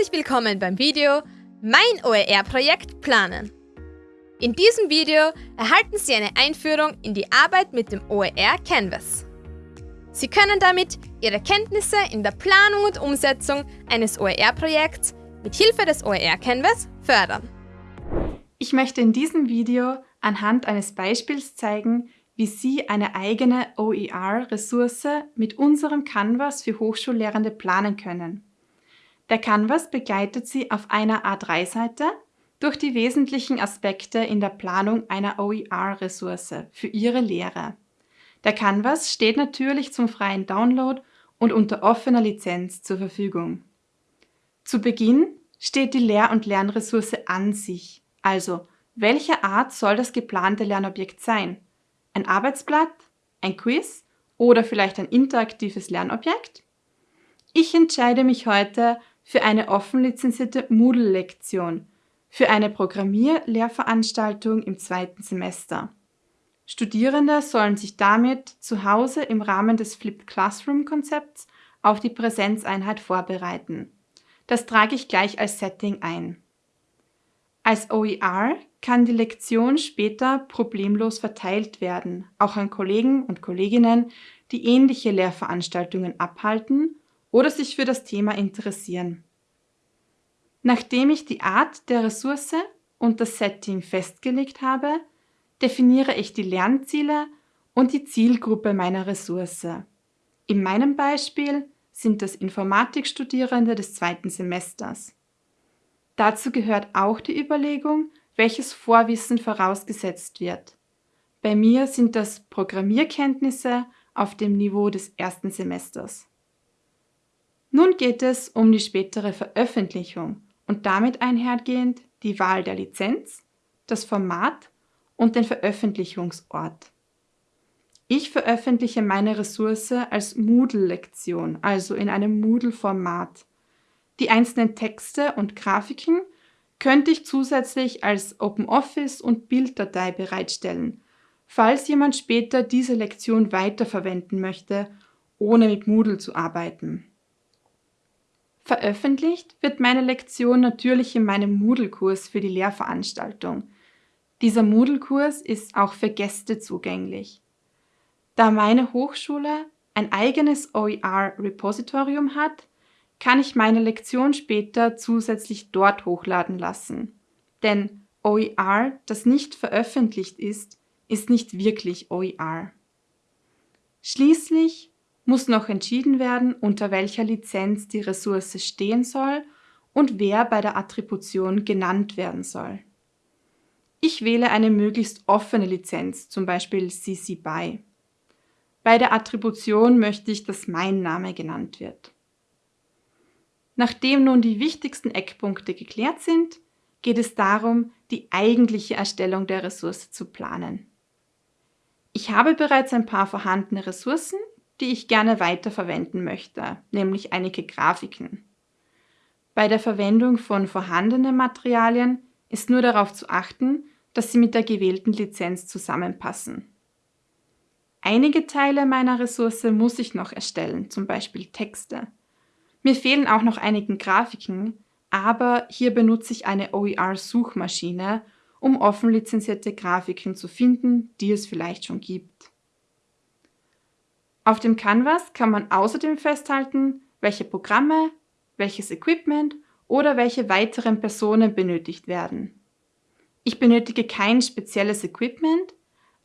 Herzlich willkommen beim Video Mein OER-Projekt planen. In diesem Video erhalten Sie eine Einführung in die Arbeit mit dem OER Canvas. Sie können damit Ihre Kenntnisse in der Planung und Umsetzung eines OER-Projekts mit Hilfe des OER Canvas fördern. Ich möchte in diesem Video anhand eines Beispiels zeigen, wie Sie eine eigene OER-Ressource mit unserem Canvas für Hochschullehrende planen können. Der Canvas begleitet Sie auf einer A3-Seite durch die wesentlichen Aspekte in der Planung einer OER-Ressource für Ihre Lehre. Der Canvas steht natürlich zum freien Download und unter offener Lizenz zur Verfügung. Zu Beginn steht die Lehr- und Lernressource an sich, also welche Art soll das geplante Lernobjekt sein? Ein Arbeitsblatt, ein Quiz oder vielleicht ein interaktives Lernobjekt? Ich entscheide mich heute für eine offen lizenzierte Moodle-Lektion für eine Programmierlehrveranstaltung im zweiten Semester. Studierende sollen sich damit zu Hause im Rahmen des Flipped Classroom-Konzepts auf die Präsenzeinheit vorbereiten. Das trage ich gleich als Setting ein. Als OER kann die Lektion später problemlos verteilt werden, auch an Kollegen und Kolleginnen, die ähnliche Lehrveranstaltungen abhalten oder sich für das Thema interessieren. Nachdem ich die Art der Ressource und das Setting festgelegt habe, definiere ich die Lernziele und die Zielgruppe meiner Ressource. In meinem Beispiel sind das Informatikstudierende des zweiten Semesters. Dazu gehört auch die Überlegung, welches Vorwissen vorausgesetzt wird. Bei mir sind das Programmierkenntnisse auf dem Niveau des ersten Semesters. Nun geht es um die spätere Veröffentlichung und damit einhergehend die Wahl der Lizenz, das Format und den Veröffentlichungsort. Ich veröffentliche meine Ressource als Moodle-Lektion, also in einem Moodle-Format. Die einzelnen Texte und Grafiken könnte ich zusätzlich als OpenOffice und Bilddatei bereitstellen, falls jemand später diese Lektion weiterverwenden möchte, ohne mit Moodle zu arbeiten. Veröffentlicht wird meine Lektion natürlich in meinem Moodle-Kurs für die Lehrveranstaltung. Dieser Moodle-Kurs ist auch für Gäste zugänglich. Da meine Hochschule ein eigenes OER-Repositorium hat, kann ich meine Lektion später zusätzlich dort hochladen lassen. Denn OER, das nicht veröffentlicht ist, ist nicht wirklich OER. Schließlich muss noch entschieden werden, unter welcher Lizenz die Ressource stehen soll und wer bei der Attribution genannt werden soll. Ich wähle eine möglichst offene Lizenz, zum Beispiel CC BY. Bei der Attribution möchte ich, dass mein Name genannt wird. Nachdem nun die wichtigsten Eckpunkte geklärt sind, geht es darum, die eigentliche Erstellung der Ressource zu planen. Ich habe bereits ein paar vorhandene Ressourcen, die ich gerne weiterverwenden möchte, nämlich einige Grafiken. Bei der Verwendung von vorhandenen Materialien ist nur darauf zu achten, dass sie mit der gewählten Lizenz zusammenpassen. Einige Teile meiner Ressource muss ich noch erstellen, zum Beispiel Texte. Mir fehlen auch noch einige Grafiken, aber hier benutze ich eine OER-Suchmaschine, um offen lizenzierte Grafiken zu finden, die es vielleicht schon gibt. Auf dem Canvas kann man außerdem festhalten, welche Programme, welches Equipment oder welche weiteren Personen benötigt werden. Ich benötige kein spezielles Equipment,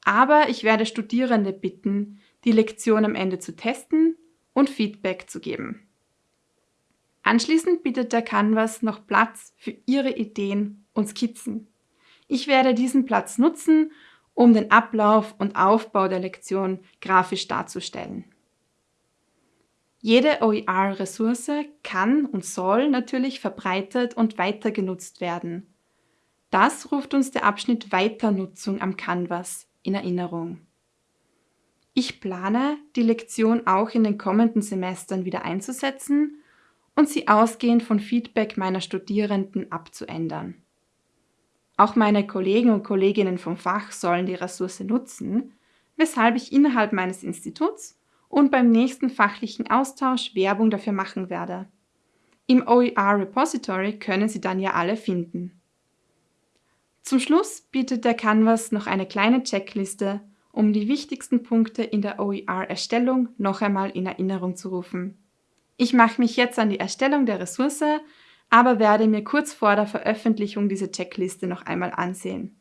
aber ich werde Studierende bitten, die Lektion am Ende zu testen und Feedback zu geben. Anschließend bietet der Canvas noch Platz für Ihre Ideen und Skizzen. Ich werde diesen Platz nutzen, um den Ablauf und Aufbau der Lektion grafisch darzustellen. Jede OER-Ressource kann und soll natürlich verbreitet und weiter genutzt werden. Das ruft uns der Abschnitt Weiternutzung am Canvas in Erinnerung. Ich plane, die Lektion auch in den kommenden Semestern wieder einzusetzen und sie ausgehend von Feedback meiner Studierenden abzuändern. Auch meine Kollegen und Kolleginnen vom Fach sollen die Ressource nutzen, weshalb ich innerhalb meines Instituts und beim nächsten fachlichen Austausch Werbung dafür machen werde. Im OER Repository können Sie dann ja alle finden. Zum Schluss bietet der Canvas noch eine kleine Checkliste, um die wichtigsten Punkte in der OER-Erstellung noch einmal in Erinnerung zu rufen. Ich mache mich jetzt an die Erstellung der Ressource, aber werde mir kurz vor der Veröffentlichung diese Checkliste noch einmal ansehen.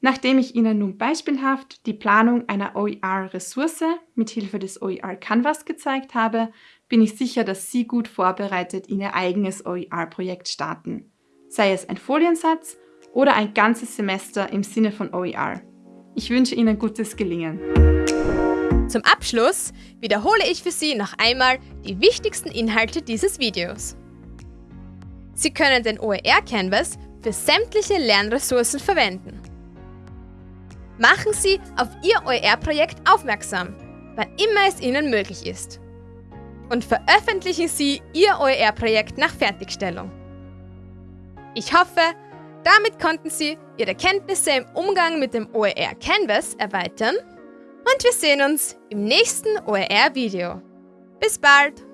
Nachdem ich Ihnen nun beispielhaft die Planung einer OER-Ressource mit Hilfe des OER Canvas gezeigt habe, bin ich sicher, dass Sie gut vorbereitet in Ihr eigenes OER-Projekt starten, sei es ein Foliensatz oder ein ganzes Semester im Sinne von OER. Ich wünsche Ihnen gutes Gelingen. Zum Abschluss wiederhole ich für Sie noch einmal die wichtigsten Inhalte dieses Videos. Sie können den OER Canvas für sämtliche Lernressourcen verwenden. Machen Sie auf Ihr OER-Projekt aufmerksam, wann immer es Ihnen möglich ist. Und veröffentlichen Sie Ihr OER-Projekt nach Fertigstellung. Ich hoffe, damit konnten Sie Ihre Kenntnisse im Umgang mit dem OER Canvas erweitern und wir sehen uns im nächsten OER-Video. Bis bald!